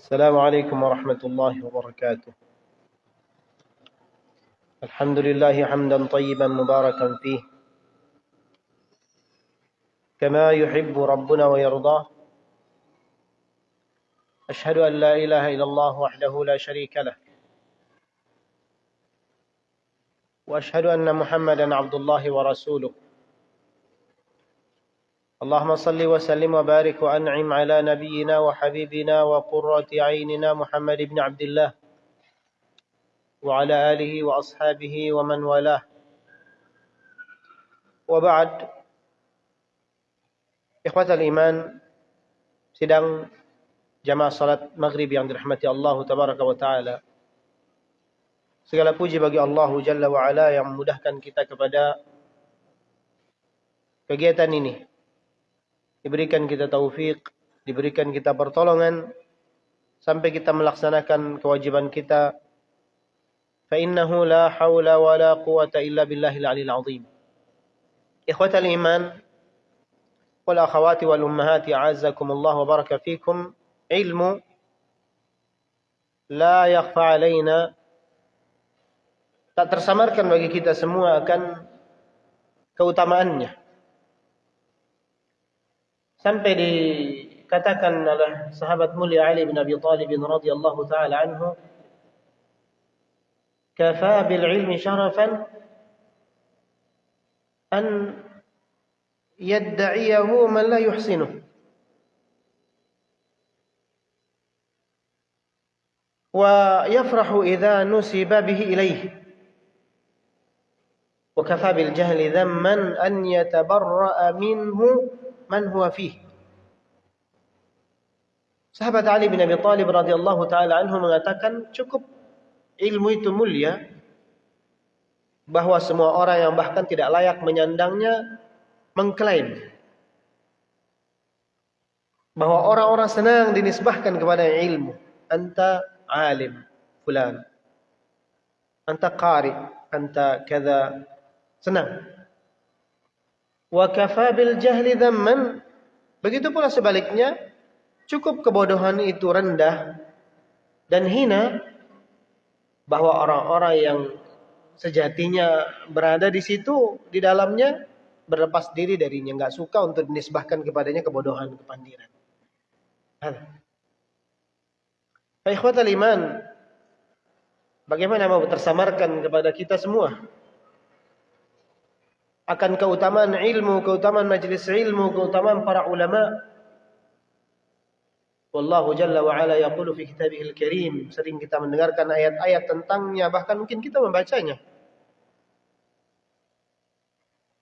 السلام عليكم ورحمة الله وبركاته. الحمد لله حمدا طيبا مباركا فيه. كما يحب ربنا ويرضاه. أشهد أن لا إله إلا الله وحده لا شريك له. وأشهد أن محمدا عبد الله ورسوله. اللهم صل وسلم وبارك وأنعم على نبينا وحبيبنا وقرة عيننا محمد بن عبد الله وعلى آله وأصحابه ومن والاه. وبعد إخوة الإيمان سيدنا جماعة صلاه مغرب عند رحمه الله تبارك وتعالى segala puji bagi Allah jalla wa ala yang memudahkan kita kepada kegiatan ini. Diberikan kita taufik, diberikan kita pertolongan sampai kita melaksanakan kewajiban kita. Fa innahu la haula wa la quwata illa billahil aliyil azim. Ikhwatal iman wal akhawati wal ummahati a'azzakumullah wa baraka fikum ilmu la yakhfa alaina tak tersamarkan bagi kita semua akan keutamaannya sampai dikatakan oleh sahabat mulia Ali bin Abi Thalib radhiyallahu taala anhu kafa bil ilmi syarafan an yadda'iyahu man la yuhsinuhu ويفرح إذا نسب به إليه وكفى بالجهل ذما أن يتبرأ منه man huwa fih. Sahabat Ali bin Abi Talib radhiyallahu taala anhu mengatakan cukup ilmu itu mulia bahwa semua orang yang bahkan tidak layak menyandangnya mengklaim bahwa orang-orang senang dinisbahkan kepada ilmu. Anta alim fulan. Anta qari, anta kada. Senang wa kafa jahli dhamman. Begitu pula sebaliknya cukup kebodohan itu rendah dan hina bahwa orang-orang yang sejatinya berada di situ di dalamnya berlepas diri darinya nggak suka untuk dinisbahkan kepadanya kebodohan kepandiran. Ikhwatal iman, bagaimana mau tersamarkan kepada kita semua akan keutamaan ilmu, keutamaan majlis ilmu, keutamaan para ulama. Wallahu jalla wa ala yaqulu fi kitabihil karim. Sering kita mendengarkan ayat-ayat tentangnya, bahkan mungkin kita membacanya.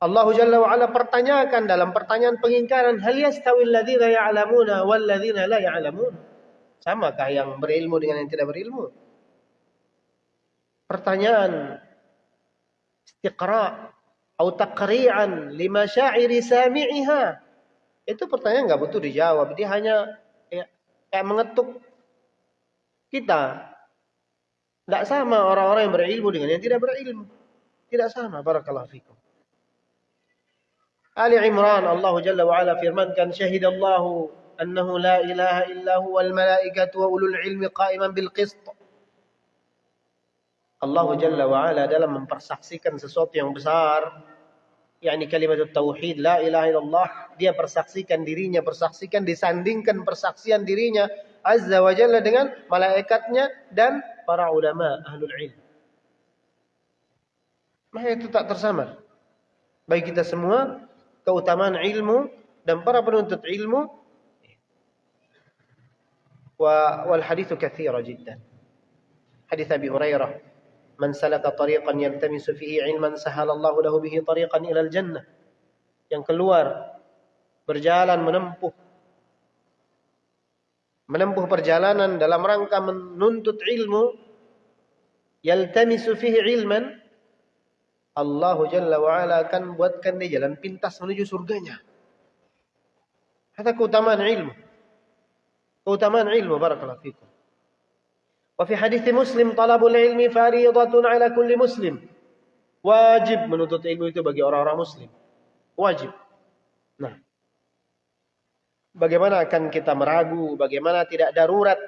Allah jalla wa ala pertanyakan dalam pertanyaan pengingkaran, hal yastawi alladhina ya'lamuna wal ladzina la ya'lamun? Samakah yang berilmu dengan yang tidak berilmu? Pertanyaan istiqra atau takri'an lima syairi sami'iha. Itu pertanyaan nggak butuh dijawab. Dia hanya ya, kayak mengetuk kita. Tidak sama orang-orang yang berilmu dengan yang tidak berilmu. Tidak sama. Barakallahu fikum. Ali Imran Allah Jalla wa Ala firmankan syahidallahu annahu la ilaha illa Al malaikatu wa ulul ilmi qa'iman bil qist. Allah Jalla wa'ala dalam mempersaksikan sesuatu yang besar. Yakni kalimat tauhid la ilaha illallah dia persaksikan dirinya persaksikan disandingkan persaksian dirinya azza wa jalla dengan malaikatnya dan para ulama ahlul ilm. Maka itu tak tersamar. Bagi kita semua keutamaan ilmu dan para penuntut ilmu wa wal hadithu katsira jiddan. Hadits Abi Hurairah man salaka tariqan yaltamisu fihi ilman الله lahu bihi tariqan ilal jannah. Yang keluar berjalan menempuh menempuh perjalanan dalam rangka menuntut ilmu yaltamisu fihi ilman Allah Jalla wa'ala akan buatkan dia jalan pintas menuju surganya. Kata keutamaan ilmu. Keutamaan ilmu barakallahu fikum. Wa fi hadis Muslim talabul ilmi fariidatun ala kulli muslim. Wajib menuntut ilmu itu bagi orang-orang muslim. Wajib. Nah, bagaimana akan kita meragu, bagaimana tidak darurat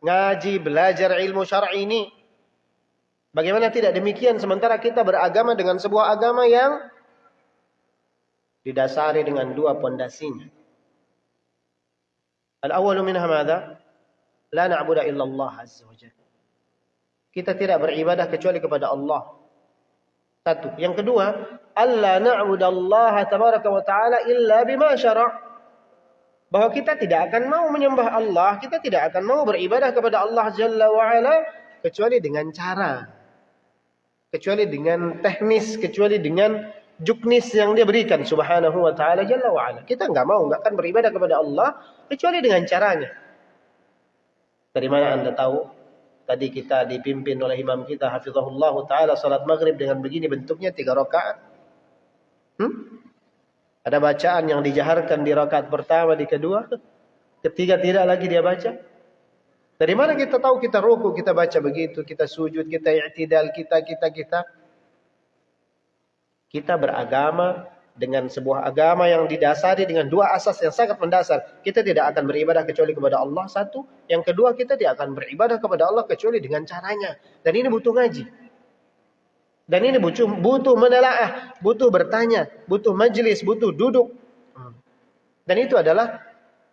ngaji, belajar ilmu syar'i ini. Bagaimana tidak demikian sementara kita beragama dengan sebuah agama yang didasari dengan dua pondasinya. Al-awwalu minha madza? La na'budu illa Allah azza wa. Kita tidak beribadah kecuali kepada Allah. Satu. Yang kedua, alla na'budallaha tabaraka wa ta'ala illa bima syara' bahwa kita tidak akan mau menyembah Allah, kita tidak akan mau beribadah kepada Allah Jalla wa ala kecuali dengan cara, kecuali dengan teknis, kecuali dengan juknis yang dia berikan subhanahu wa ta'ala Jalla wa ala. Kita enggak mau, enggak akan beribadah kepada Allah kecuali dengan caranya. Dari mana anda tahu? Tadi kita dipimpin oleh imam kita hafizahullah taala salat maghrib dengan begini bentuknya tiga rakaat. Hmm? Ada bacaan yang dijaharkan di rakaat pertama, di kedua, ketiga tidak lagi dia baca. Dari mana kita tahu kita ruku, kita baca begitu, kita sujud, kita i'tidal, kita, kita, kita. Kita beragama dengan sebuah agama yang didasari dengan dua asas yang sangat mendasar. Kita tidak akan beribadah kecuali kepada Allah satu. Yang kedua kita tidak akan beribadah kepada Allah kecuali dengan caranya. Dan ini butuh ngaji. Dan ini butuh, butuh menelaah, butuh bertanya, butuh majelis, butuh duduk. Dan itu adalah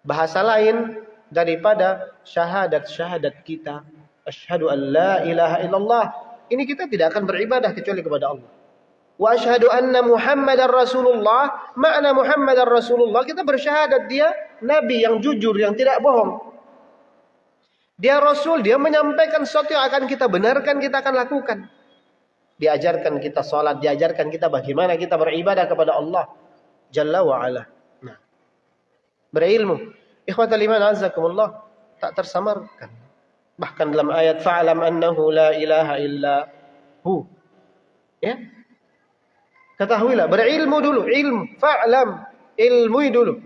bahasa lain daripada syahadat-syahadat kita. Asyhadu an la ilaha illallah. Ini kita tidak akan beribadah kecuali kepada Allah. Wa asyhadu anna Muhammadar Rasulullah. Makna Muhammadar Rasulullah kita bersyahadat dia nabi yang jujur, yang tidak bohong. Dia rasul, dia menyampaikan sesuatu yang akan kita benarkan, kita akan lakukan diajarkan kita salat, diajarkan kita bagaimana kita beribadah kepada Allah Jalla wa ala. Nah, berilmu. Ikhwatal iman azakumullah tak tersamarkan. Bahkan dalam ayat fa'lam annahu la ilaha illa hu. Ya. Ketahuilah, berilmu dulu, ilmu, fa'lam, ilmui dulu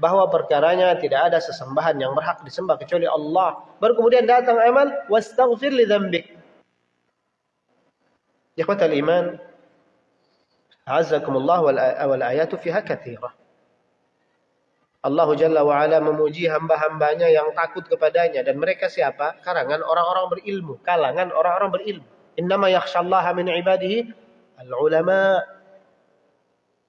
bahwa perkaranya tidak ada sesembahan yang berhak disembah kecuali Allah. Baru kemudian datang amal wastaghfir li dzambik. al iman, azakumullah wal ayatu fiha katsirah. Allah Jalla wa memuji hamba-hambanya yang takut kepadanya dan mereka siapa? Karangan orang-orang berilmu, kalangan orang-orang berilmu. Innama yakhshallaha min ibadihi al-ulama.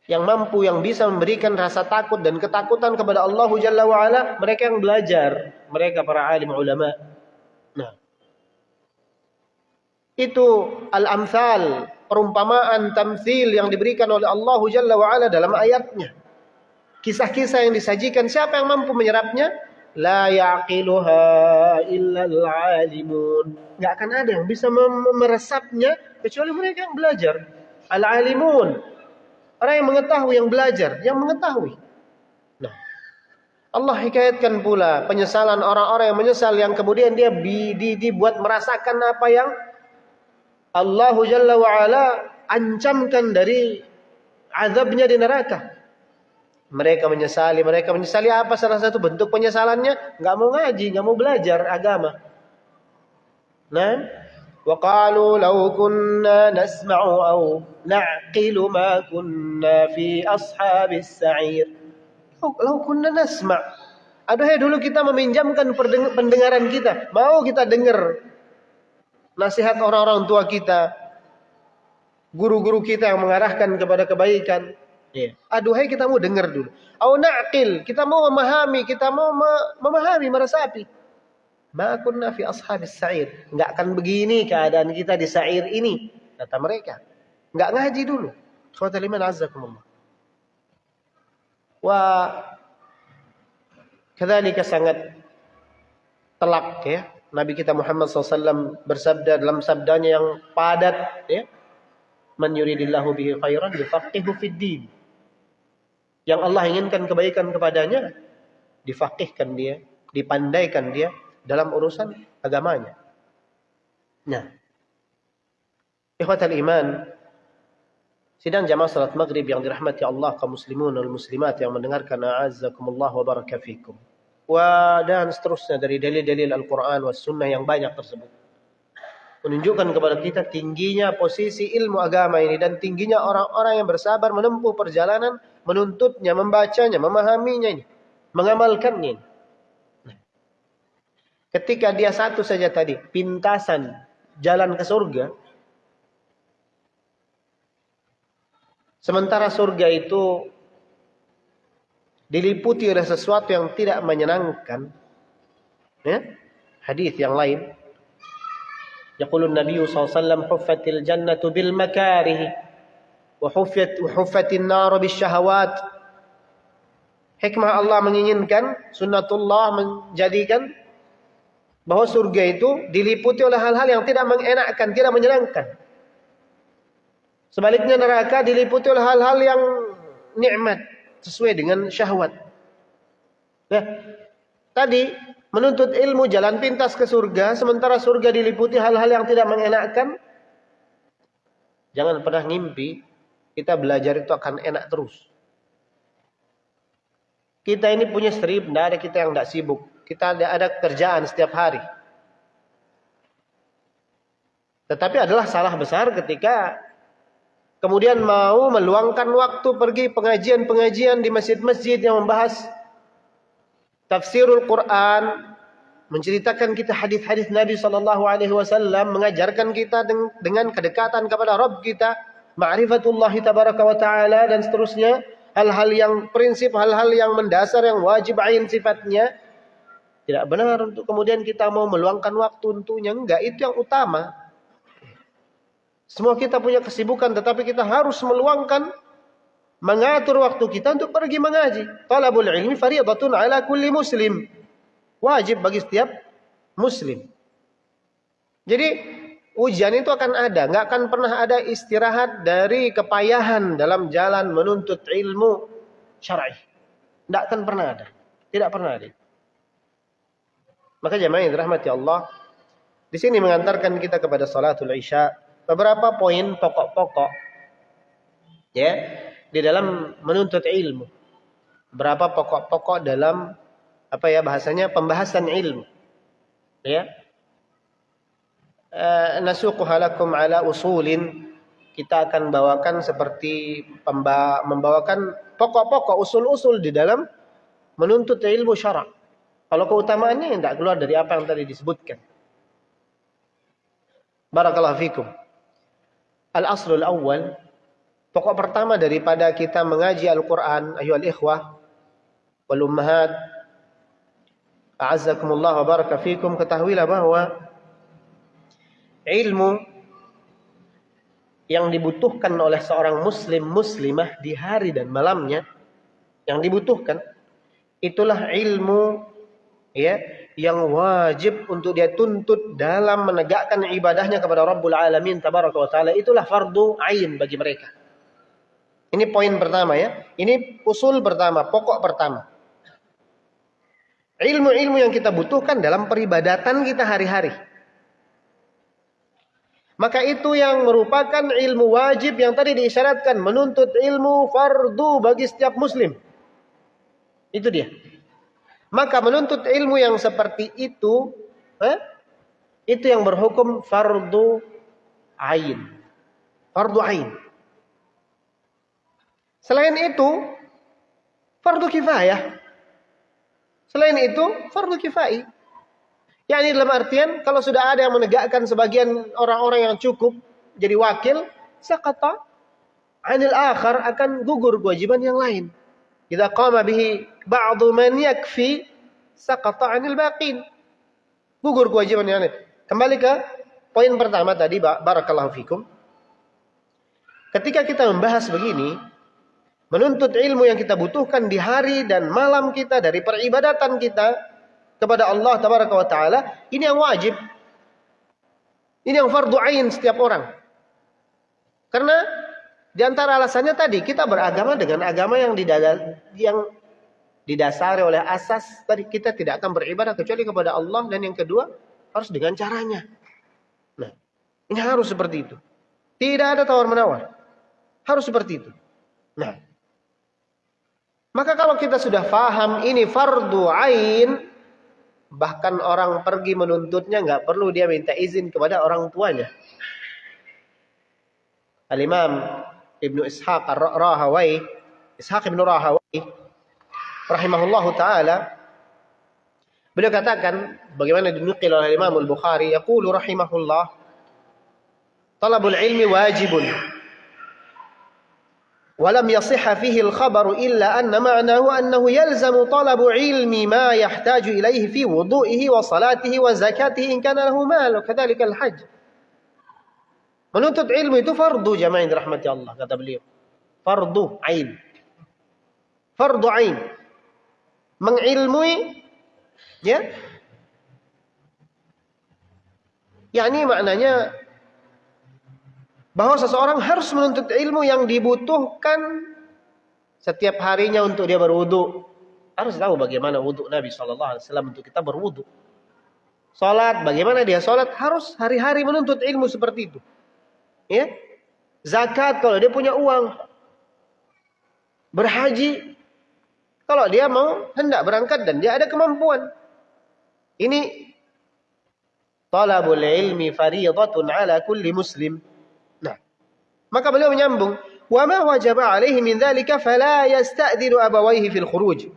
Yang mampu, yang bisa memberikan rasa takut dan ketakutan kepada Allah Jalla wa'ala. Mereka yang belajar. Mereka para alim ulama. Nah. Itu al-amsal, perumpamaan, tamsil yang diberikan oleh Allah Jalla wa'ala dalam ayatnya. Kisah-kisah yang disajikan, siapa yang mampu menyerapnya? La yaqiluha illa al-alimun. Gak akan ada yang bisa meresapnya kecuali mereka yang belajar. Al-alimun. Orang yang mengetahui, yang belajar, yang mengetahui. Nah, Allah hikayatkan pula penyesalan orang-orang yang menyesal yang kemudian dia dibuat merasakan apa yang Allah Jalla wa'ala ancamkan dari azabnya di neraka. Mereka menyesali, mereka menyesali apa salah satu bentuk penyesalannya? Enggak mau ngaji, enggak mau belajar agama. Nah, qalu law kunna nasma'u aw na'qilu ma kunna fi ashabis sa'ir. Law kunna nasma' Aduhai dulu kita meminjamkan pendengaran kita. Mau kita dengar nasihat orang-orang tua kita, guru-guru kita yang mengarahkan kepada kebaikan. Ya. Aduhai kita mau dengar dulu. Au na'qil, kita mau memahami, kita mau memahami meresapi. Ma kunna fi ashabis sa'ir. Enggak akan begini keadaan kita di sa'ir ini, kata mereka. Enggak ngaji dulu. Khawatir liman azzakumullah. Wa kadzalika sangat telak ya Nabi kita Muhammad SAW bersabda dalam sabdanya yang padat ya man yuridillahu bihi khairan yufaqihu fid din yang Allah inginkan kebaikan kepadanya difaqihkan dia dipandaikan dia dalam urusan agamanya nah ikhwatal iman sidang jamaah salat maghrib yang dirahmati Allah kaum muslimun wal muslimat yang mendengarkan a'azzakumullah wa barakafikum wa dan seterusnya dari dalil-dalil Al-Quran wa Sunnah yang banyak tersebut. Menunjukkan kepada kita tingginya posisi ilmu agama ini dan tingginya orang-orang yang bersabar menempuh perjalanan, menuntutnya, membacanya, memahaminya ini, mengamalkannya. Ketika dia satu saja tadi, pintasan jalan ke surga, sementara surga itu diliputi oleh sesuatu yang tidak menyenangkan, ya, hadis yang lain. Yaqulu Nabi SAW, "Huffatil jannatu bil makarih wa huffat wa huffatin nar bis syahawat." Hikmah Allah menginginkan, sunnatullah menjadikan bahwa surga itu diliputi oleh hal-hal yang tidak mengenakkan, tidak menyenangkan. Sebaliknya neraka diliputi oleh hal-hal yang nikmat, sesuai dengan syahwat. Ya. Tadi menuntut ilmu jalan pintas ke surga, sementara surga diliputi hal-hal yang tidak mengenakkan. Jangan pernah ngimpi kita belajar itu akan enak terus. Kita ini punya strip, tidak ada kita yang tidak sibuk. Kita ada, ada kerjaan setiap hari. Tetapi adalah salah besar ketika kemudian mau meluangkan waktu pergi pengajian-pengajian di masjid-masjid yang membahas tafsirul Quran, menceritakan kita hadis-hadis Nabi sallallahu alaihi wasallam, mengajarkan kita dengan kedekatan kepada Rabb kita, ma'rifatullah tabaraka wa taala dan seterusnya, hal-hal yang prinsip, hal-hal yang mendasar yang wajib ain sifatnya. Tidak benar untuk kemudian kita mau meluangkan waktu untuknya, enggak, itu yang utama. Semua kita punya kesibukan tetapi kita harus meluangkan mengatur waktu kita untuk pergi mengaji. Talabul ilmi fariidatun ala kulli muslim. Wajib bagi setiap muslim. Jadi ujian itu akan ada, nggak akan pernah ada istirahat dari kepayahan dalam jalan menuntut ilmu syar'i. Nggak akan pernah ada. Tidak pernah ada. Maka jemaah yang dirahmati Allah, di sini mengantarkan kita kepada salatul isya beberapa poin pokok-pokok ya di dalam menuntut ilmu. Berapa pokok-pokok dalam apa ya bahasanya pembahasan ilmu. Ya. Uh, nasuquha lakum ala usulin kita akan bawakan seperti membawakan pokok-pokok usul-usul di dalam menuntut ilmu syarak. Kalau keutamaannya tidak keluar dari apa yang tadi disebutkan. Barakallahu fikum. Al-aslul awal, pokok pertama daripada kita mengaji Al-Quran, ayuhal ikhwah, wal ummahat, a'azzakumullah wa baraka fikum, ketahuilah bahwa ilmu yang dibutuhkan oleh seorang muslim muslimah di hari dan malamnya yang dibutuhkan itulah ilmu ya yang wajib untuk dia tuntut dalam menegakkan ibadahnya kepada Rabbul Alamin tabaraka wa taala itulah fardu ain bagi mereka. Ini poin pertama ya. Ini usul pertama, pokok pertama. Ilmu-ilmu yang kita butuhkan dalam peribadatan kita hari-hari. Maka itu yang merupakan ilmu wajib yang tadi diisyaratkan menuntut ilmu fardu bagi setiap muslim. Itu dia. Maka menuntut ilmu yang seperti itu, eh, itu yang berhukum fardu ain. Fardu ain. Selain itu, fardu kifayah. Selain itu, fardu kifai. Ya ini dalam artian kalau sudah ada yang menegakkan sebagian orang-orang yang cukup jadi wakil, sakata anil akhar akan gugur kewajiban yang lain. Idza qama bihi ba'du man yakfi saqata 'anil baqin. Gugur kewajiban yang lain. Kembali ke poin pertama tadi barakallahu fikum. Ketika kita membahas begini, menuntut ilmu yang kita butuhkan di hari dan malam kita dari peribadatan kita kepada Allah tabaraka wa taala, ini yang wajib. Ini yang fardu ain setiap orang. Karena di antara alasannya tadi kita beragama dengan agama yang didasari oleh asas tadi kita tidak akan beribadah kecuali kepada Allah dan yang kedua harus dengan caranya. Nah, ini harus seperti itu. Tidak ada tawar menawar. Harus seperti itu. Nah, maka kalau kita sudah faham ini fardu ain, bahkan orang pergi menuntutnya nggak perlu dia minta izin kepada orang tuanya. Al-Imam ابن إسحاق راهوي إسحاق بن راهوي رحمه الله تعالى beliau katakan bagaimana dinukil oleh Imam Al-Bukhari yaqulu rahimahullah talabul ilmi wajibun ولم يصح فيه الخبر إلا أن معناه أنه يلزم طلب علم ما يحتاج إليه في وضوئه وصلاته وزكاته إن كان له مال وكذلك الحج Menuntut ilmu itu fardu jamaah yang dirahmati Allah kata beliau. Fardu ain. Fardu ain. Mengilmui ya. yakni maknanya bahwa seseorang harus menuntut ilmu yang dibutuhkan setiap harinya untuk dia berwudu. Harus tahu bagaimana wudu Nabi Shallallahu Alaihi Wasallam untuk kita berwudu. Salat, bagaimana dia salat harus hari-hari menuntut ilmu seperti itu. Ya. Zakat kalau dia punya uang. Berhaji kalau dia mau hendak berangkat dan dia ada kemampuan. Ini talabul ilmi fariidatun ala kulli muslim. Nah, maka beliau menyambung, "Wa ma wajaba alaihi min dzalika fala yasta'dinu abawaihi fil khuruj."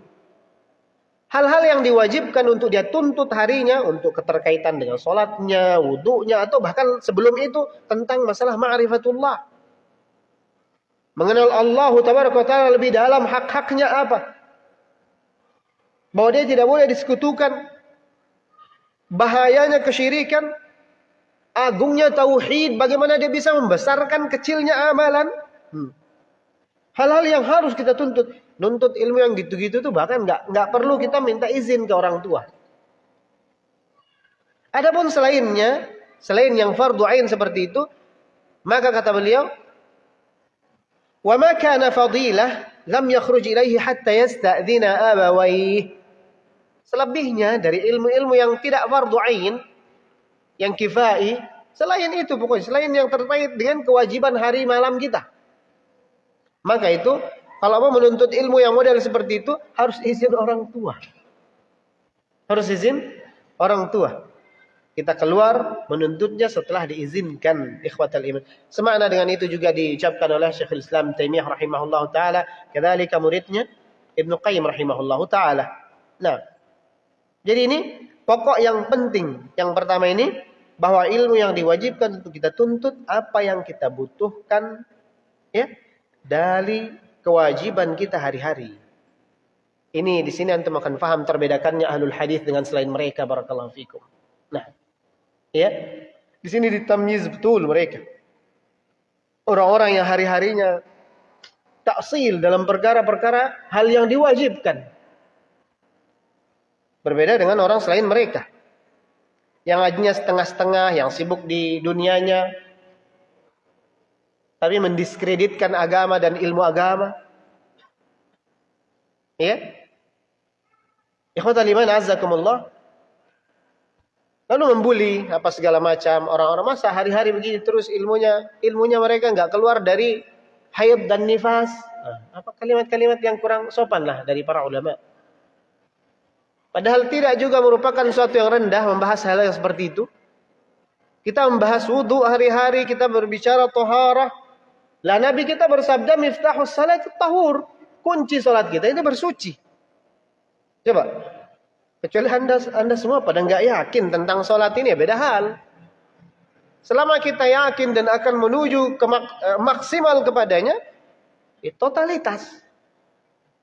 Hal-hal yang diwajibkan untuk dia tuntut harinya untuk keterkaitan dengan sholatnya, wudhunya, atau bahkan sebelum itu tentang masalah ma'rifatullah. Mengenal Allah Ta'ala lebih dalam hak-haknya apa. Bahwa dia tidak boleh disekutukan. Bahayanya kesyirikan. Agungnya tauhid. Bagaimana dia bisa membesarkan kecilnya amalan. Hmm. Hal-hal yang harus kita tuntut nuntut ilmu yang gitu-gitu tuh bahkan nggak nggak perlu kita minta izin ke orang tua. Adapun selainnya, selain yang fardu ain seperti itu, maka kata beliau, "Wa ma kana fadilah lam yakhruj ilaihi hatta yasta'dina abawayh." Selebihnya dari ilmu-ilmu yang tidak fardu ain, yang kifai, selain itu pokoknya, selain yang terkait dengan kewajiban hari malam kita. Maka itu kalau mau menuntut ilmu yang model seperti itu, harus izin orang tua. Harus izin orang tua. Kita keluar menuntutnya setelah diizinkan ikhwatal iman. Semakna dengan itu juga diucapkan oleh Syekhul Islam Taimiyah rahimahullah taala, kadzalika muridnya Ibnu Qayyim rahimahullah taala. Nah, jadi ini pokok yang penting. Yang pertama ini bahwa ilmu yang diwajibkan untuk kita tuntut apa yang kita butuhkan ya dari kewajiban kita hari-hari. Ini di sini antum akan paham terbedakannya ahlul hadis dengan selain mereka barakallahu fikum. Nah, ya. Di sini ditamyiz betul mereka. Orang-orang yang hari-harinya taksil dalam perkara-perkara hal yang diwajibkan. Berbeda dengan orang selain mereka. Yang ajinya setengah-setengah, yang sibuk di dunianya, tapi mendiskreditkan agama dan ilmu agama. Ya. Ikhwatal iman azzakumullah. Lalu membuli apa segala macam orang-orang masa hari-hari begini terus ilmunya ilmunya mereka nggak keluar dari haid dan nifas. Apa kalimat-kalimat yang kurang sopan lah dari para ulama. Padahal tidak juga merupakan suatu yang rendah membahas hal yang seperti itu. Kita membahas wudhu hari-hari, kita berbicara toharah, lah Nabi kita bersabda miftahus salat tahur. Kunci salat kita itu bersuci. Coba. Kecuali anda, anda semua pada nggak yakin tentang salat ini ya beda hal. Selama kita yakin dan akan menuju ke mak eh, maksimal kepadanya, itu totalitas.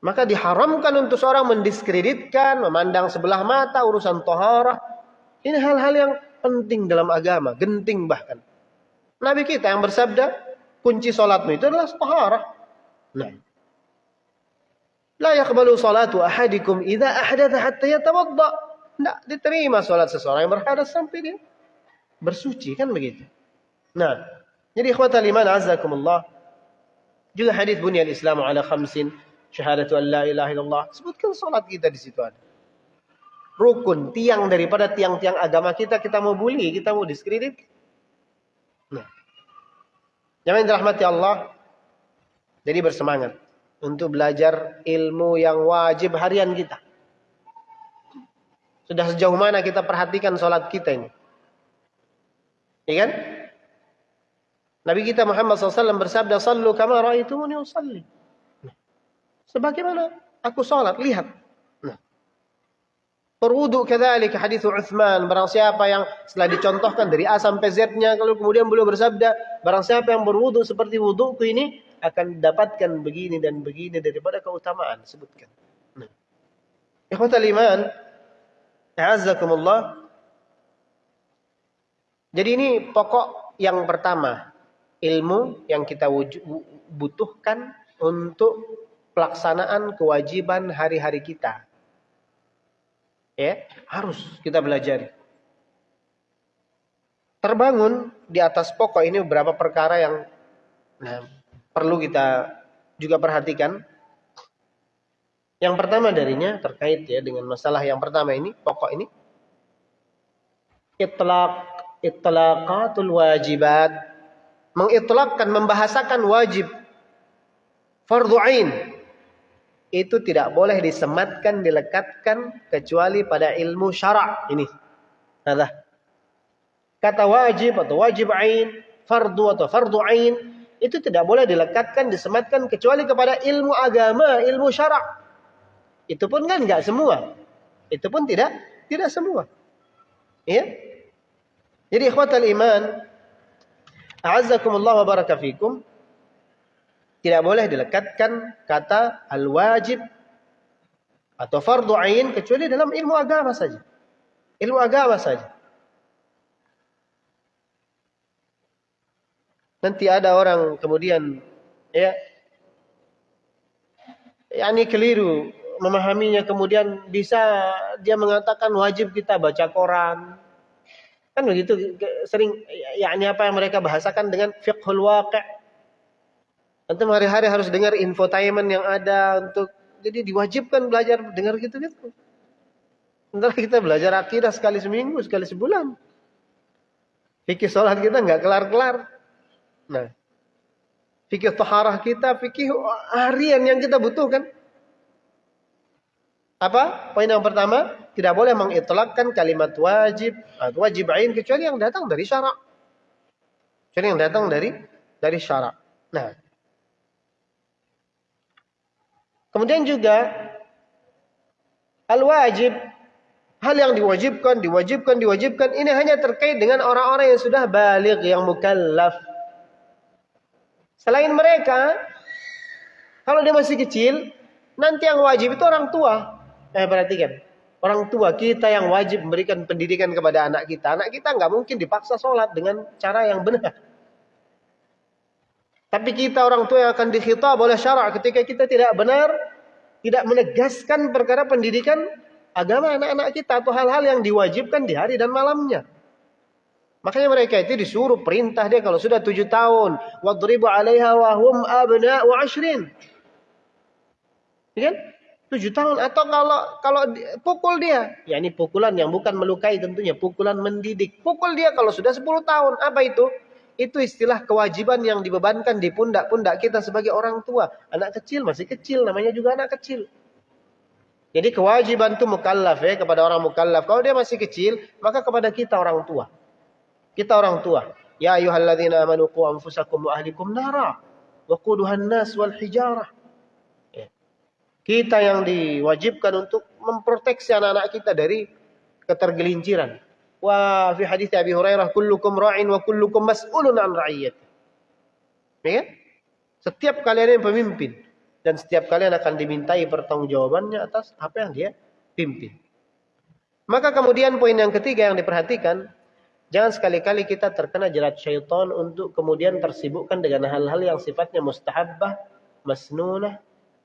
Maka diharamkan untuk seorang mendiskreditkan, memandang sebelah mata urusan toharah. Ini hal-hal yang penting dalam agama, genting bahkan. Nabi kita yang bersabda, kunci salatmu itu adalah taharah. Nah. La yaqbalu salatu ahadikum idza ahdatha hatta yatawadda. Tidak diterima salat seseorang yang berhadas sampai dia bersuci kan begitu. Nah, jadi ikhwatal iman azzakumullah juga hadis bunyal Islam ala khamsin syahadatu an la ilaha illallah. Sebutkan salat kita di situ ada. Rukun, tiang daripada tiang-tiang agama kita kita mau bully, kita mau diskredit. Yang dirahmati Allah, jadi bersemangat untuk belajar ilmu yang wajib harian kita. Sudah sejauh mana kita perhatikan sholat kita ini? Iya kan? Nabi kita Muhammad SAW bersabda, Sallu kama ra'aitumuni usalli. Nah, sebagaimana aku sholat, lihat. Berwudu kadzalik hadis Utsman, barang siapa yang setelah dicontohkan dari A sampai Z-nya kalau kemudian beliau bersabda, barang siapa yang berwudu seperti wuduku ini akan dapatkan begini dan begini daripada keutamaan sebutkan. Nah. Ikhwatal iman. Jadi ini pokok yang pertama, ilmu yang kita butuhkan untuk pelaksanaan kewajiban hari-hari kita. Ya, harus kita belajar. Terbangun di atas pokok ini beberapa perkara yang nah, perlu kita juga perhatikan. Yang pertama darinya terkait ya dengan masalah yang pertama ini, pokok ini. Itlaq, itlaqatul wajibat. Mengitlakkan, membahasakan wajib. Fardu ain itu tidak boleh disematkan, dilekatkan kecuali pada ilmu syarak ini. Nah, kata wajib atau wajib ain, fardu atau fardu ain itu tidak boleh dilekatkan, disematkan kecuali kepada ilmu agama, ilmu syarak. Itu pun kan enggak semua. Itu pun tidak tidak semua. Ya. Jadi ikhwatal iman, a'azzakumullah wa barakafikum. Tidak boleh dilekatkan kata al-wajib atau fardu ain kecuali dalam ilmu agama saja. Ilmu agama saja. Nanti ada orang kemudian ya yakni keliru memahaminya kemudian bisa dia mengatakan wajib kita baca koran. Kan begitu sering yakni apa yang mereka bahasakan dengan fiqhul waqi' Antum hari-hari harus dengar infotainment yang ada untuk jadi diwajibkan belajar dengar gitu-gitu. Sementara kita belajar akidah sekali seminggu, sekali sebulan. Fikih sholat kita nggak kelar-kelar. Nah, fikih taharah kita, fikih harian yang kita butuhkan. Apa? Poin yang pertama, tidak boleh mengitlakkan kalimat wajib atau wajib ain kecuali yang datang dari syarak. Kecuali yang datang dari dari syarak. Nah, Kemudian juga al-wajib hal yang diwajibkan, diwajibkan, diwajibkan ini hanya terkait dengan orang-orang yang sudah balik, yang mukallaf. Selain mereka, kalau dia masih kecil, nanti yang wajib itu orang tua. Eh perhatikan, orang tua kita yang wajib memberikan pendidikan kepada anak kita. Anak kita nggak mungkin dipaksa sholat dengan cara yang benar. Tapi kita orang tua yang akan dikhitab oleh syarak ketika kita tidak benar, tidak menegaskan perkara pendidikan agama anak-anak kita atau hal-hal yang diwajibkan di hari dan malamnya. Makanya mereka itu disuruh perintah dia kalau sudah tujuh tahun. Wadribu alaiha wa hum abna'u ashrin. Ya kan? Tujuh tahun. Atau kalau kalau pukul dia. Ya ini pukulan yang bukan melukai tentunya. Pukulan mendidik. Pukul dia kalau sudah sepuluh tahun. Apa itu? Itu istilah kewajiban yang dibebankan di pundak-pundak kita sebagai orang tua. Anak kecil masih kecil, namanya juga anak kecil. Jadi kewajiban itu mukallaf ya kepada orang mukallaf. Kalau dia masih kecil, maka kepada kita orang tua. Kita orang tua. Ya ayyuhalladzina amanu qu anfusakum wa ahlikum nara wa quduhan nas wal hijarah. Ya. Kita yang diwajibkan untuk memproteksi anak-anak kita dari ketergelinciran Hadis Abi Hurairah kullukum ra'in wa kullukum mas'ulun an ra'iyat. Ya? Setiap kalian yang pemimpin dan setiap kalian akan dimintai pertanggungjawabannya atas apa yang dia pimpin. Maka kemudian poin yang ketiga yang diperhatikan, jangan sekali-kali kita terkena jerat syaitan untuk kemudian tersibukkan dengan hal-hal yang sifatnya mustahabbah, masnunah,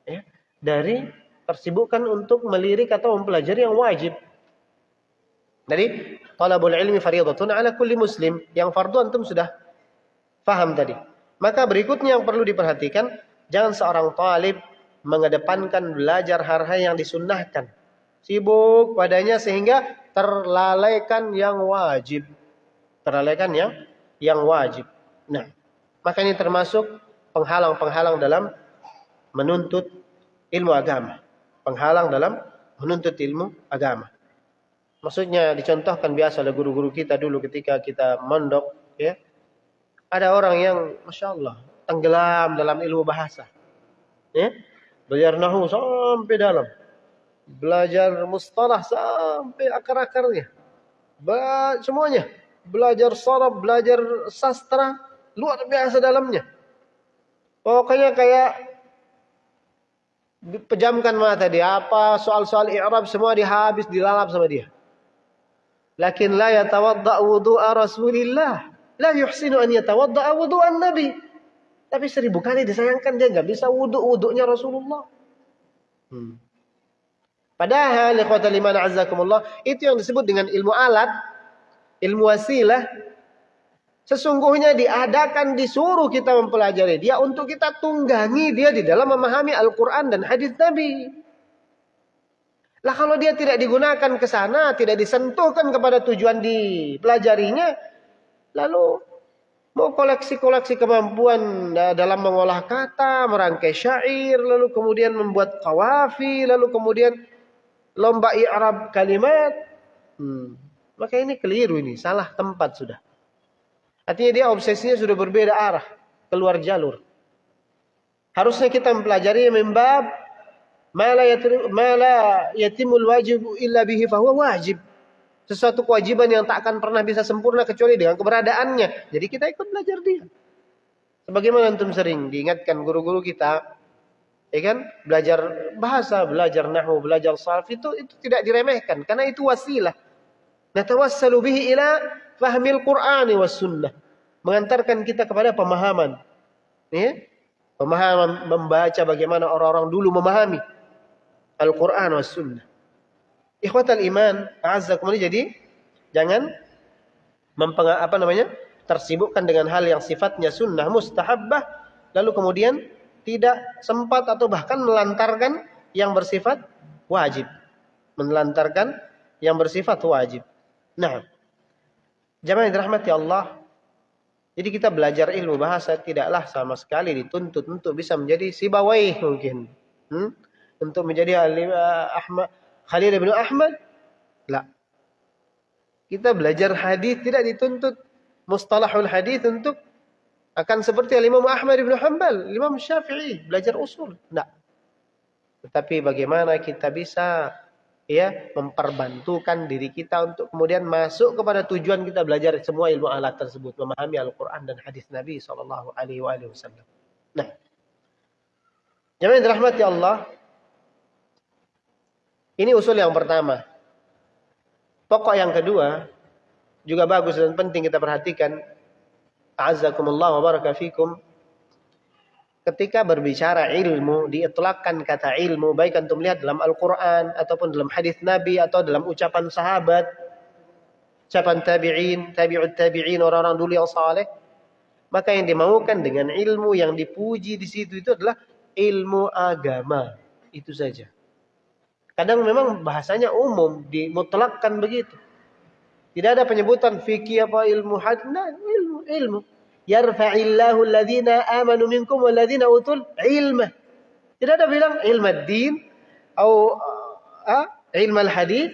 ya, dari tersibukkan untuk melirik atau mempelajari yang wajib. Jadi talabul ilmi fardhatun ala kulli muslim. Yang fardu antum sudah faham tadi. Maka berikutnya yang perlu diperhatikan, jangan seorang talib mengedepankan belajar hal-hal yang disunnahkan. Sibuk padanya sehingga terlalaikan yang wajib. Terlalaikan yang yang wajib. Nah, maka ini termasuk penghalang-penghalang dalam menuntut ilmu agama. Penghalang dalam menuntut ilmu agama. Maksudnya dicontohkan biasa oleh guru-guru kita dulu ketika kita mondok, ya. Ada orang yang, masya Allah, tenggelam dalam ilmu bahasa, ya. Belajar nahu sampai dalam. belajar mustalah sampai akar-akarnya. Semuanya. Belajar sorab, belajar sastra, luar biasa dalamnya. Pokoknya kayak pejamkan mata dia. Apa soal-soal i'rab semua dihabis, dilalap sama dia. Lakin la yatawadda wudu'a Rasulillah. La yuhsinu an yatawadda wudu'an Nabi. Tapi seribu kali disayangkan dia nggak bisa wudhu-wudhunya Rasulullah. Hmm. Padahal ikhwatal iman azzakumullah itu yang disebut dengan ilmu alat, ilmu wasilah. Sesungguhnya diadakan disuruh kita mempelajari dia untuk kita tunggangi dia di dalam memahami Al-Qur'an dan hadis Nabi. Lah kalau dia tidak digunakan ke sana, tidak disentuhkan kepada tujuan dipelajarinya, lalu mau koleksi-koleksi kemampuan dalam mengolah kata, merangkai syair, lalu kemudian membuat kawafi, lalu kemudian lomba i'rab kalimat. Hmm. Maka ini keliru ini, salah tempat sudah. Artinya dia obsesinya sudah berbeda arah, keluar jalur. Harusnya kita mempelajari membab mala yatimul wajib illa bihi fahuwa wajib. Sesuatu kewajiban yang tak akan pernah bisa sempurna kecuali dengan keberadaannya. Jadi kita ikut belajar dia. Sebagaimana antum sering diingatkan guru-guru kita, Ya kan? Belajar bahasa, belajar nahwu, belajar sarf itu itu tidak diremehkan karena itu wasilah. Natawassalu bihi ila fahmil Qur'ani was sunnah. Mengantarkan kita kepada pemahaman. Ya? Pemahaman membaca bagaimana orang-orang dulu memahami Al-Qur'an was sunnah. Ikhwatal iman, a'azzakum jadi jangan apa namanya? tersibukkan dengan hal yang sifatnya sunnah mustahabbah lalu kemudian tidak sempat atau bahkan melantarkan yang bersifat wajib. Melantarkan yang bersifat wajib. Nah, jamaah dirahmati Allah, jadi kita belajar ilmu bahasa tidaklah sama sekali dituntut untuk bisa menjadi sibawai mungkin. Hmm? Untuk menjadi Ahmad, Khalil bin Ahmad. Lah. Kita belajar hadis tidak dituntut mustalahul hadis untuk akan seperti Imam Ahmad bin Hanbal, Imam Syafi'i, belajar usul. Tidak. Tetapi bagaimana kita bisa ya memperbantukan diri kita untuk kemudian masuk kepada tujuan kita belajar semua ilmu alat tersebut, memahami Al-Qur'an dan hadis Nabi sallallahu alaihi wasallam. Nah. Jemaah dirahmati Allah, ini usul yang pertama. Pokok yang kedua juga bagus dan penting kita perhatikan A'azzakumullah wa baraka fikum. Ketika berbicara ilmu, diitlakkan kata ilmu, baik antum lihat dalam Al-Quran, ataupun dalam hadis Nabi, atau dalam ucapan sahabat, ucapan tabi'in, tabi'ut tabi'in, orang-orang dulu yang saleh. Maka yang dimaukan dengan ilmu yang dipuji di situ itu adalah ilmu agama. Itu saja. Kadang memang bahasanya umum, dimutlakkan begitu. Tidak ada penyebutan fikih apa ilmu hadis. Nah, ilmu. Yarfa'illahu alladhina amanu minkum walladhina utul ilma. Tidak ada bilang ilmu din atau uh, ilmu hadis,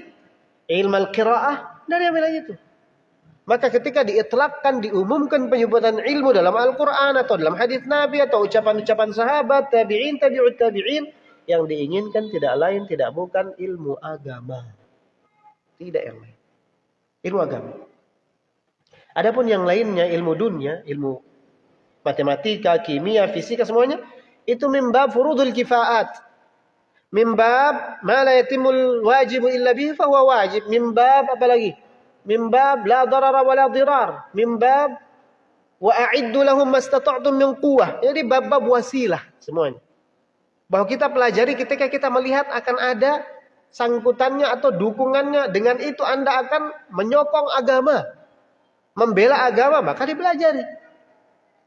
ilmu al-qiraah, tidak ada bilang itu. Maka ketika diitlakkan, diumumkan penyebutan ilmu dalam Al-Quran atau dalam hadis Nabi atau ucapan-ucapan sahabat, tabi'in, tabi'ut tabi'in, yang diinginkan tidak lain, tidak bukan ilmu agama. Tidak yang lain. Ilmu agama. Adapun yang lainnya ilmu dunia, ilmu matematika, kimia, fisika semuanya itu mimbab furudul kifaat. Mimbab ma la yatimul wajibu illa bihi fa huwa wajib. Mimbab apa lagi? Mimbab la darara wa la dirar. Mimbab wa a'iddu lahum mastata'tum min quwwah. Jadi bab-bab wasilah semuanya. Bahwa kita pelajari ketika kita melihat akan ada sangkutannya atau dukungannya dengan itu Anda akan menyokong agama membela agama maka dipelajari.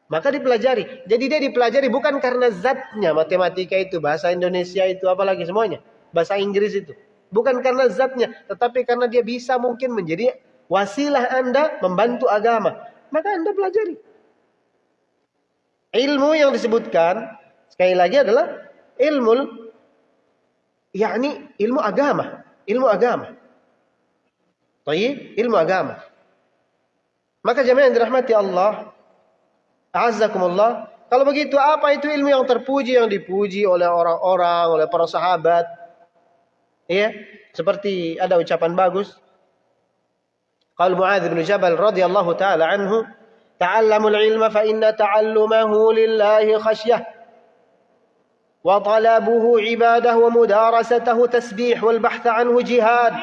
Maka dipelajari. Jadi dia dipelajari bukan karena zatnya matematika itu, bahasa Indonesia itu, apalagi semuanya. Bahasa Inggris itu. Bukan karena zatnya, tetapi karena dia bisa mungkin menjadi wasilah Anda membantu agama. Maka Anda pelajari. Ilmu yang disebutkan, sekali lagi adalah ilmu, yakni ilmu agama. Ilmu agama. Tayyib, ilmu agama. Maka jemaah yang dirahmati Allah, azzakumullah, kalau begitu apa itu ilmu yang terpuji yang dipuji oleh orang-orang, oleh para sahabat? Iya, seperti ada ucapan bagus. Qal Muadz bin Jabal radhiyallahu taala anhu, "Ta'allamul ilma fa inna ta'allumahu lillahi khasyah." وطلبه عباده ومدارسته تسبيح والبحث عنه جهاد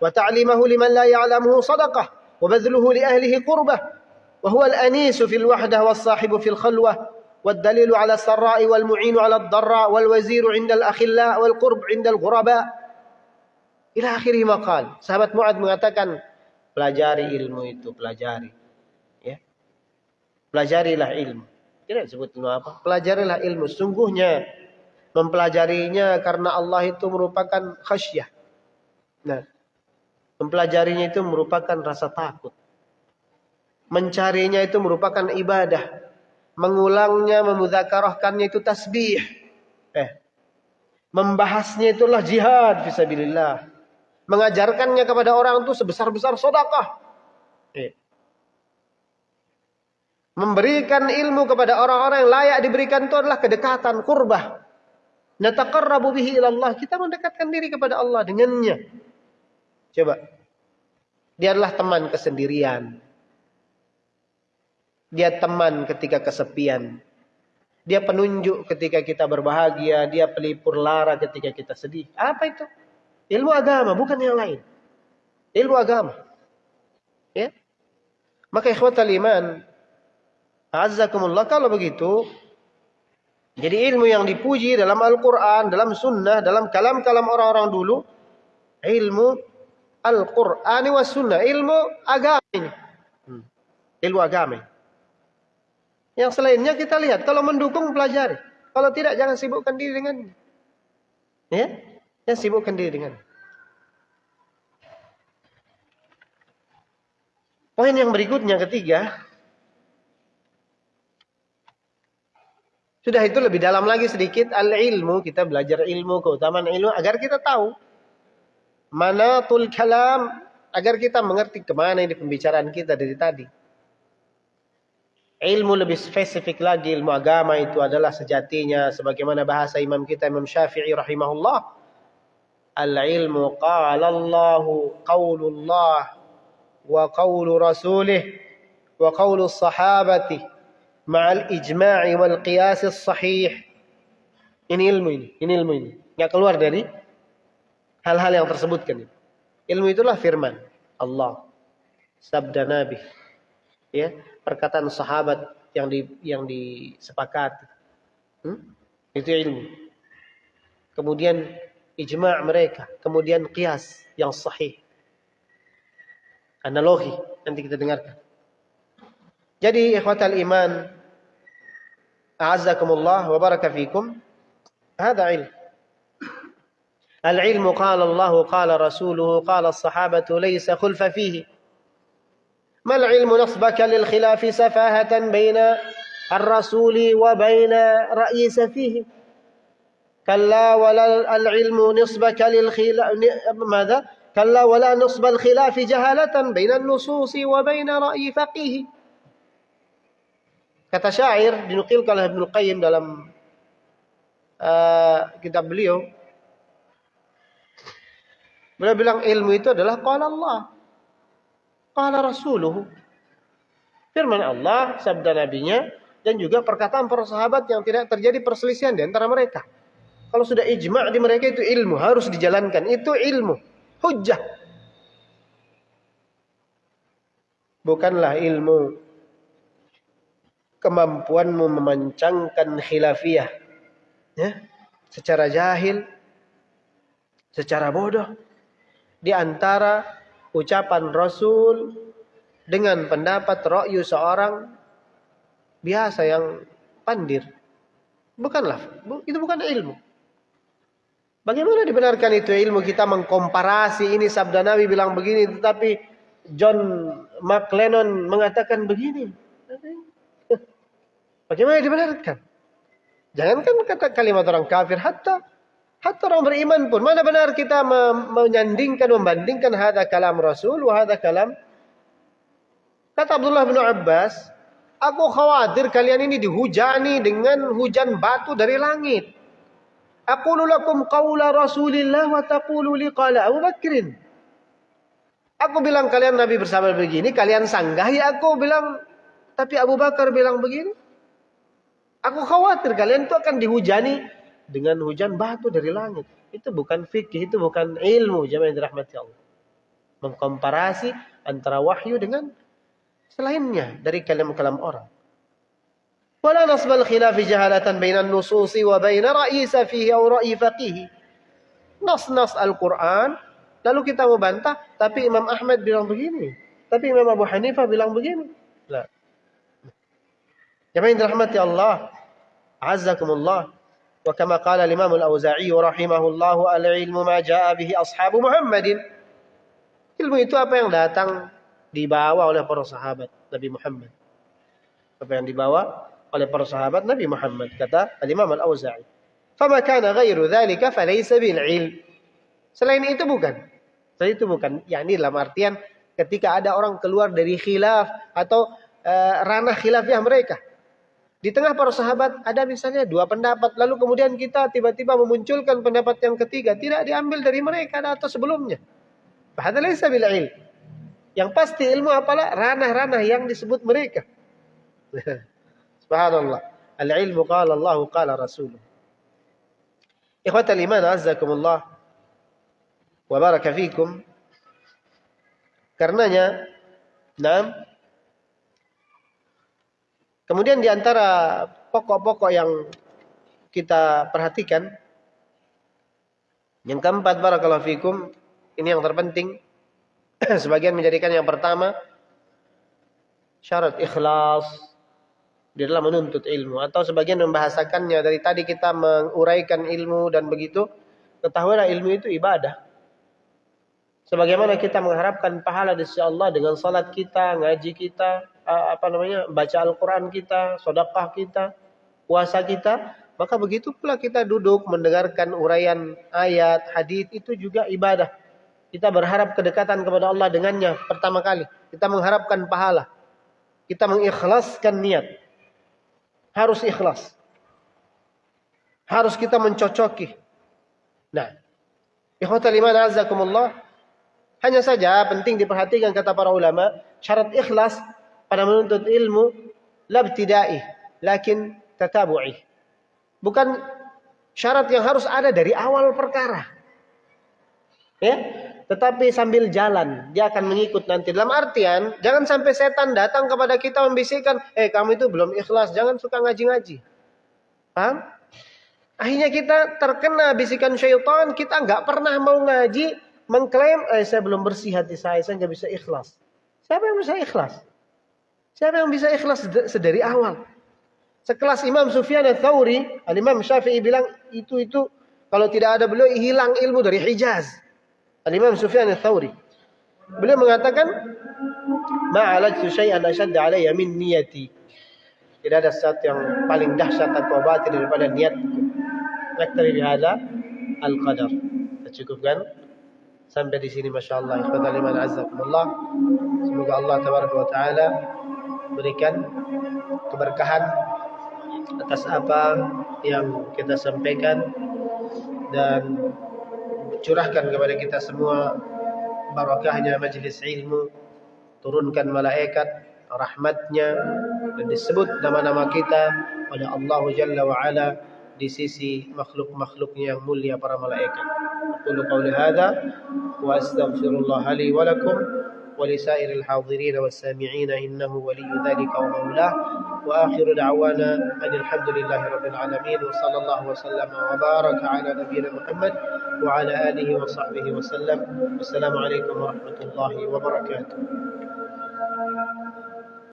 وتعليمه لمن لا يعلمه صدقة وبذله لأهله قربة وهو الأنيس في الوحدة والصاحب في الخلوة والدليل على السراء والمعين على الضراء والوزير عند الأخلاء والقرب عند الغرباء. إلى آخره ما قال. sahabat Mu'ad mengatakan pelajari ilmu itu pelajari. Ya. Pelajarilah ilmu. Tidak disebut ilmu apa. Pelajarilah ilmu. Sungguhnya mempelajarinya karena Allah itu merupakan khasyah. Nah, mempelajarinya itu merupakan rasa takut. Mencarinya itu merupakan ibadah. Mengulangnya, memudzakarahkannya itu tasbih. Eh, membahasnya itulah jihad fisabilillah. Mengajarkannya kepada orang itu sebesar-besar sedekah. Eh. Memberikan ilmu kepada orang-orang yang layak diberikan itu adalah kedekatan, kurbah. Nataqarrabu bihi ilallah. Kita mendekatkan diri kepada Allah dengannya. Coba. Dia adalah teman kesendirian. Dia teman ketika kesepian. Dia penunjuk ketika kita berbahagia. Dia pelipur lara ketika kita sedih. Apa itu? Ilmu agama, bukan yang lain. Ilmu agama. Ya. Maka ikhwatal iman. Azzakumullah. Kalau begitu, jadi ilmu yang dipuji dalam Al-Quran, dalam sunnah, dalam kalam-kalam orang-orang dulu, ilmu Al-Quran wa sunnah, ilmu agama ini. Hmm. Ilmu agama. Yang selainnya kita lihat, kalau mendukung pelajari. Kalau tidak jangan sibukkan diri dengan Ya, jangan sibukkan diri dengan. Poin yang berikutnya ketiga, Sudah itu lebih dalam lagi sedikit al-ilmu. Kita belajar ilmu, keutamaan ilmu agar kita tahu. Mana tul kalam. Agar kita mengerti ke mana ini pembicaraan kita dari tadi. Ilmu lebih spesifik lagi, ilmu agama itu adalah sejatinya. Sebagaimana bahasa imam kita, Imam Syafi'i rahimahullah. Al-ilmu qala Allahu qawlullah wa qawlu rasulih wa qawlu sahabati ijma'i wal qiyas sahih. Ini ilmu ini, ini ilmu ini. Enggak keluar dari hal-hal yang tersebutkan. Ilmu itulah firman Allah, sabda Nabi. Ya, perkataan sahabat yang di yang disepakati. Hmm? Itu ilmu. Kemudian ijma' mereka, kemudian qiyas yang sahih. Analogi nanti kita dengarkan. Jadi ikhwatal iman a'azzakumullah wa baraka fikum. Hada ilm. العلم قال الله قال رسوله قال الصحابة ليس خلف فيه ما العلم نصبك للخلاف سفاهة بين الرسول وبين رئيس فيه كلا ولا العلم نصبك للخلاف ماذا كلا ولا نصب الخلاف جهالة بين النصوص وبين رأي فقيه Kata syair dinukilkan oleh Ibnu Qayyim dalam uh, kitab beliau. Beliau bilang ilmu itu adalah qala Allah. Qala rasuluhu. Firman Allah, sabda nabinya dan juga perkataan para sahabat yang tidak terjadi perselisihan di antara mereka. Kalau sudah ijma' di mereka itu ilmu, harus dijalankan. Itu ilmu, hujjah. Bukanlah ilmu kemampuanmu memancangkan khilafiyah. Ya? Secara jahil secara bodoh. Di antara ucapan Rasul dengan pendapat ra'yu seorang biasa yang pandir. Bukanlah itu bukan ilmu. Bagaimana dibenarkan itu ilmu kita mengkomparasi? Ini sabda Nabi bilang begini tetapi John McLennan mengatakan begini Bagaimana dibenarkan? Jangankan kata kalimat orang kafir, hatta hatta orang beriman pun mana benar kita menyandingkan membandingkan hada kalam Rasul wa kalam Kata Abdullah bin Abbas, aku khawatir kalian ini dihujani dengan hujan batu dari langit. Aqulu lakum qawla Rasulillah wa taqulu li qala Abu Bakrin. Aku bilang kalian Nabi bersama begini, kalian sanggah ya aku bilang tapi Abu Bakar bilang begini. Aku khawatir kalian itu akan dihujani dengan hujan batu dari langit. Itu bukan fikih, itu bukan ilmu, jemaah yang dirahmati Allah. Mengkomparasi antara wahyu dengan selainnya dari kalam-kalam orang. Wala nasbal khilafi jahalatan bainan nususi wa baina ra'yi safihi aw ra'yi faqihi. Nas-nas Al-Qur'an lalu kita membantah tapi Imam Ahmad bilang begini, tapi Imam Abu Hanifah bilang begini. Lah. Jemaah yang dirahmati Allah, azzakumullah wa kama qala al-Imam Al-Auza'i rahimahullah al-ilmu ma jaa bihi ashabu Muhammadin ilmu itu apa yang datang dibawa oleh para sahabat Nabi Muhammad apa yang dibawa oleh para sahabat Nabi Muhammad kata Al-Imam Al-Auza'i. Fama kana ghairu dzalika falaysa bil ilm. Selain itu bukan. Selain itu bukan. yakni dalam artian ketika ada orang keluar dari khilaf atau uh, ranah khilafiyah mereka. Di tengah para sahabat ada misalnya dua pendapat lalu kemudian kita tiba-tiba memunculkan pendapat yang ketiga tidak diambil dari mereka atau sebelumnya. Yang pasti ilmu apalah ranah-ranah yang disebut mereka. Subhanallah. Al-ilmu qala Allah qala Rasulullah. Ikhwatal iman azzakumullah wa baraka fikum. Karenanya, nah, kemudian di antara pokok-pokok yang kita perhatikan, yang keempat barakallahu fikum, ini yang terpenting. Sebagian menjadikan yang pertama syarat ikhlas di dalam menuntut ilmu atau sebagian membahasakannya dari tadi kita menguraikan ilmu dan begitu ketahuilah ilmu itu ibadah sebagaimana kita mengharapkan pahala di sisi Allah dengan salat kita ngaji kita apa namanya baca Al-Qur'an kita sedekah kita puasa kita maka begitu pula kita duduk mendengarkan uraian ayat hadis itu juga ibadah kita berharap kedekatan kepada Allah dengannya pertama kali kita mengharapkan pahala kita mengikhlaskan niat harus ikhlas. Harus kita mencocoki. Nah, ikhwatal iman azakumullah. Hanya saja penting diperhatikan kata para ulama, syarat ikhlas pada menuntut ilmu labtidai, lakin tatabu'i. Bukan syarat yang harus ada dari awal perkara. Ya, tetapi sambil jalan dia akan mengikut nanti. Dalam artian jangan sampai setan datang kepada kita membisikkan, eh kamu itu belum ikhlas, jangan suka ngaji-ngaji. Paham? Akhirnya kita terkena bisikan syaitan, kita nggak pernah mau ngaji, mengklaim, eh saya belum bersih hati saya, saya nggak bisa ikhlas. Siapa yang bisa ikhlas? Siapa yang bisa ikhlas sedari awal? Sekelas Imam Sufyan al-Thawri, Al-Imam Syafi'i bilang, itu itu kalau tidak ada beliau hilang ilmu dari Hijaz. Al-Imam Sufyan al-Thawri. Beliau mengatakan, Ma'alajtu syai'an asyadda alaiya min niyati. Tidak ada sesuatu yang paling dahsyat atau batin daripada niat. Naktari bihada al-qadar. Kita cukupkan. Sampai di sini Masya Allah. Ikhwatal iman azzakumullah. Semoga Allah tabaraka wa ta'ala berikan keberkahan atas apa yang kita sampaikan dan curahkan kepada kita semua barakahnya majlis ilmu turunkan malaikat rahmatnya dan disebut nama-nama kita oleh Allah Jalla wa Ala di sisi makhluk-makhluknya yang mulia para malaikat. Aku qauli hadza wa astaghfirullah li ولسائر الحاضرين والسامعين إنه ولي ذلك ومولاه. وآخر دعوانا أن الحمد لله رب العالمين وصلى الله وسلم وبارك على نبينا محمد وعلى آله وصحبه وسلم. والسلام عليكم ورحمة الله وبركاته.